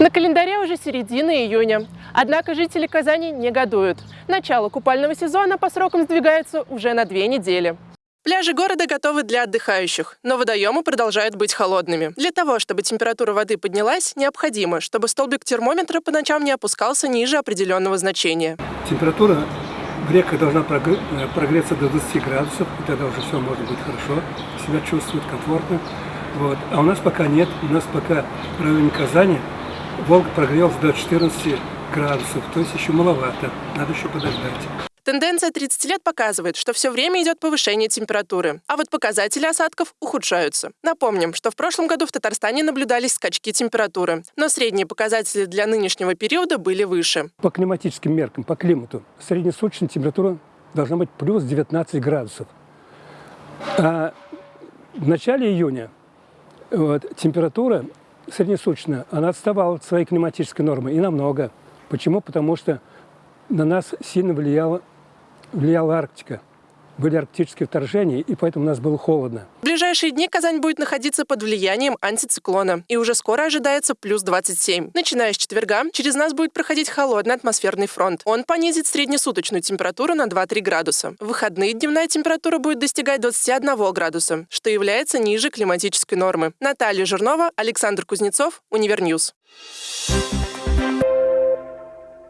На календаре уже середина июня. Однако жители Казани негодуют. Начало купального сезона по срокам сдвигается уже на две недели. Пляжи города готовы для отдыхающих, но водоемы продолжают быть холодными. Для того, чтобы температура воды поднялась, необходимо, чтобы столбик термометра по ночам не опускался ниже определенного значения. Температура в реках должна э, прогреться до 20 градусов, и тогда уже все может быть хорошо, себя чувствует комфортно. Вот. А у нас пока нет, у нас пока в районе Казани Волга прогрелся до 14 градусов, то есть еще маловато, надо еще подождать. Тенденция 30 лет показывает, что все время идет повышение температуры, а вот показатели осадков ухудшаются. Напомним, что в прошлом году в Татарстане наблюдались скачки температуры, но средние показатели для нынешнего периода были выше. По климатическим меркам, по климату, среднесуточная температура должна быть плюс 19 градусов. А в начале июня вот, температура среднесуточная, она отставала от своей климатической нормы и намного. Почему? Потому что на нас сильно влияла, влияла Арктика. Были арктические вторжения, и поэтому у нас было холодно. Ближайшие дни Казань будет находиться под влиянием антициклона, и уже скоро ожидается плюс 27. Начиная с четверга, через нас будет проходить холодный атмосферный фронт. Он понизит среднесуточную температуру на 2-3 градуса. В выходные дневная температура будет достигать 21 градуса, что является ниже климатической нормы. Наталья Жирнова, Александр Кузнецов, Univer News.